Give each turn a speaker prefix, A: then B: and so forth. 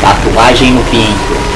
A: Tatuagem no pinto.